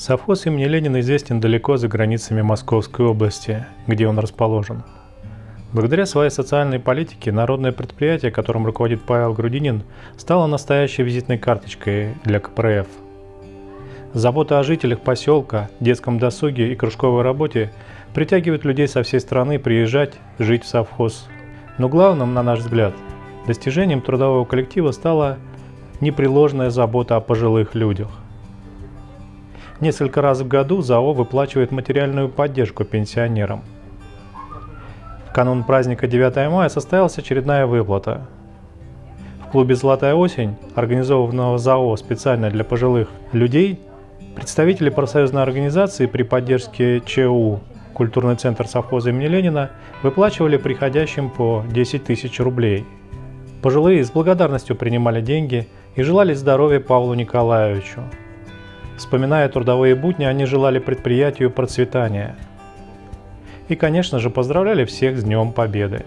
Совхоз имени Ленина известен далеко за границами Московской области, где он расположен. Благодаря своей социальной политике народное предприятие, которым руководит Павел Грудинин, стало настоящей визитной карточкой для КПРФ. Забота о жителях поселка, детском досуге и кружковой работе притягивает людей со всей страны приезжать, жить в совхоз. Но главным, на наш взгляд, достижением трудового коллектива стала непреложная забота о пожилых людях – Несколько раз в году ЗАО выплачивает материальную поддержку пенсионерам. В канун праздника 9 мая состоялась очередная выплата. В клубе «Золотая осень», организованного ЗАО специально для пожилых людей, представители профсоюзной организации при поддержке ЧУ «Культурный центр совхоза имени Ленина» выплачивали приходящим по 10 тысяч рублей. Пожилые с благодарностью принимали деньги и желали здоровья Павлу Николаевичу, Вспоминая трудовые будни, они желали предприятию процветания. И, конечно же, поздравляли всех с Днем Победы.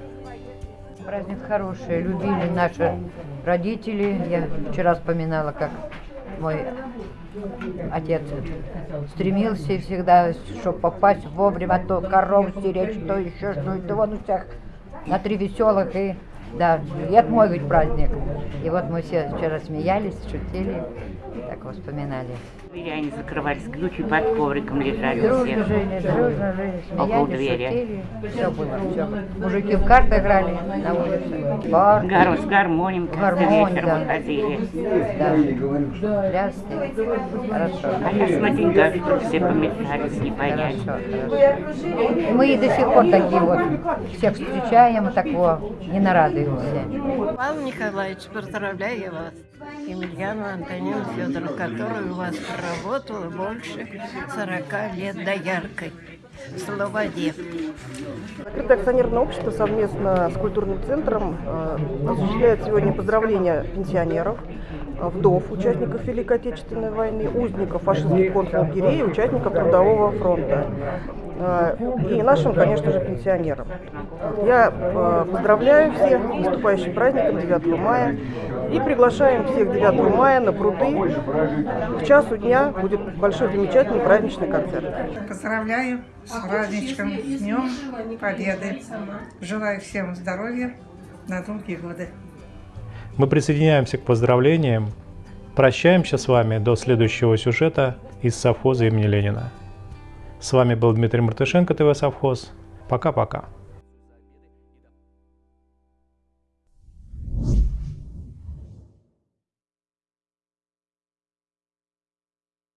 Праздник хороший, любили наши родители. Я вчера вспоминала, как мой отец стремился всегда, чтобы попасть вовремя, то коров стеречь, то еще что-то. Он у всех на три веселых и да, и это мой ведь праздник. И вот мы все вчера смеялись, шутили, так вспоминали. Они закрывались, ключи под ковриком лежали дружно все. жили, дружно жили, Около двери. шутили. Все было, все. Мужики в карты играли на улице. Бар, Гару с гармонием каждый Гармонь, вечер да. выходили. да. Пляски. Хорошо. А сейчас смотрите, что все помешались, не понять. Хорошо, мы и до сих пор такие вот всех встречаем, такого не нарадуемся. Павел Николаевич, поздравляю вас. Емельяну Антонину Федоровну, которая у вас проработала больше 40 лет дояркой. Слово «дед». Открытое акционерное общество совместно с культурным центром э, осуществляет сегодня поздравления пенсионеров, э, вдов, участников Великой Отечественной войны, узников фашистских концлагерей участников Трудового фронта. Э, И нашим, конечно же, пенсионерам. Я э, поздравляю всех с наступающим праздником 9 мая и приглашаем всех 9 мая на пруды. В часу дня будет большой замечательный праздничный концерт. Поздравляю с праздничком, с Днем Победы. Желаю всем здоровья на долгие годы. Мы присоединяемся к поздравлениям, прощаемся с вами до следующего сюжета из совхоза имени Ленина. С вами был Дмитрий Мартышенко, ТВ Совхоз. Пока-пока.